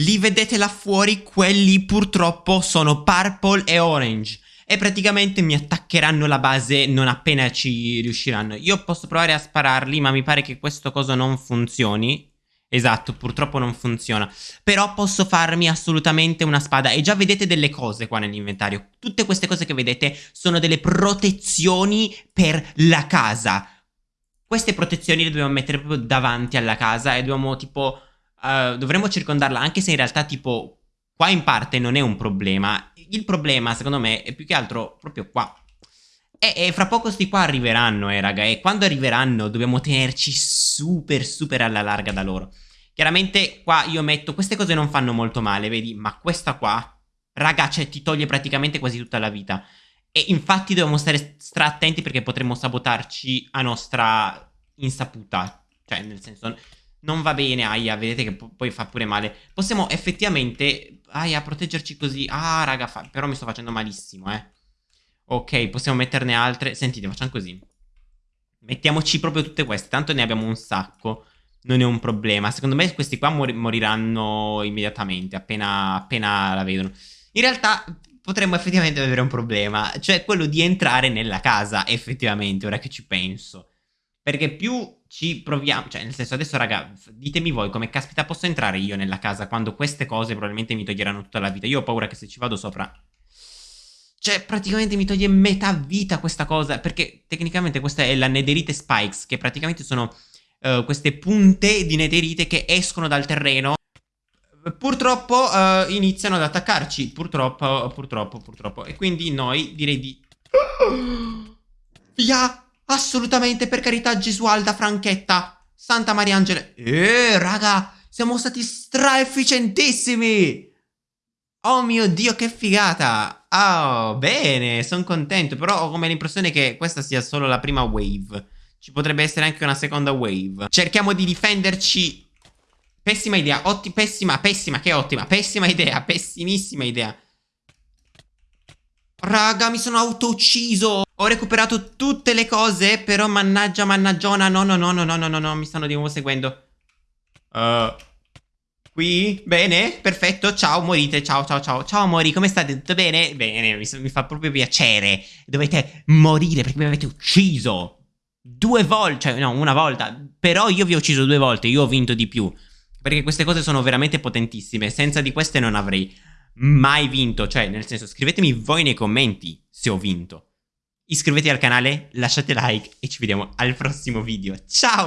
Li vedete là fuori? Quelli purtroppo sono purple e orange. E praticamente mi attaccheranno la base non appena ci riusciranno. Io posso provare a spararli, ma mi pare che questo coso non funzioni. Esatto, purtroppo non funziona. Però posso farmi assolutamente una spada. E già vedete delle cose qua nell'inventario. Tutte queste cose che vedete sono delle protezioni per la casa. Queste protezioni le dobbiamo mettere proprio davanti alla casa e dobbiamo tipo... Uh, dovremmo circondarla anche se in realtà tipo qua in parte non è un problema. Il problema secondo me è più che altro proprio qua. E, e fra poco sti qua arriveranno eh raga e quando arriveranno dobbiamo tenerci super super alla larga da loro. Chiaramente qua io metto, queste cose non fanno molto male vedi ma questa qua raga cioè ti toglie praticamente quasi tutta la vita. E infatti dobbiamo stare stra attenti perché potremmo sabotarci a nostra insaputa. Cioè, nel senso, non va bene, aia, vedete che poi fa pure male. Possiamo effettivamente, aia, proteggerci così. Ah, raga, però mi sto facendo malissimo, eh. Ok, possiamo metterne altre. Sentite, facciamo così. Mettiamoci proprio tutte queste, tanto ne abbiamo un sacco. Non è un problema. Secondo me questi qua mor moriranno immediatamente, appena, appena la vedono. In realtà potremmo effettivamente avere un problema, cioè quello di entrare nella casa, effettivamente, ora che ci penso. Perché più ci proviamo, cioè nel senso adesso raga, ditemi voi come caspita posso entrare io nella casa quando queste cose probabilmente mi toglieranno tutta la vita. Io ho paura che se ci vado sopra... Cioè praticamente mi toglie metà vita questa cosa, perché tecnicamente questa è la netherite spikes, che praticamente sono uh, queste punte di netherite che escono dal terreno purtroppo uh, iniziano ad attaccarci. Purtroppo, purtroppo, purtroppo. E quindi noi direi di... Via! Assolutamente, per carità, Gesualda Franchetta. Santa Maria Angela. Eh, raga, siamo stati stra-efficientissimi. Oh mio Dio, che figata. Oh, bene, sono contento. Però ho come l'impressione che questa sia solo la prima wave. Ci potrebbe essere anche una seconda wave. Cerchiamo di difenderci Pessima idea, otti pessima, pessima, che ottima, pessima idea, pessimissima idea. Raga, mi sono autoucciso. Ho recuperato tutte le cose, però mannaggia, mannaggiona. No, no, no, no, no, no, no, no, mi stanno di nuovo seguendo. Uh, qui? Bene, perfetto. Ciao, morite. Ciao, ciao, ciao. Ciao, mori. Come state? Tutto bene? Bene, mi, mi fa proprio piacere. Dovete morire perché mi avete ucciso. Due volte, cioè no, una volta. Però io vi ho ucciso due volte, io ho vinto di più. Perché queste cose sono veramente potentissime. Senza di queste non avrei mai vinto. Cioè, nel senso, scrivetemi voi nei commenti se ho vinto. Iscrivetevi al canale, lasciate like e ci vediamo al prossimo video. Ciao!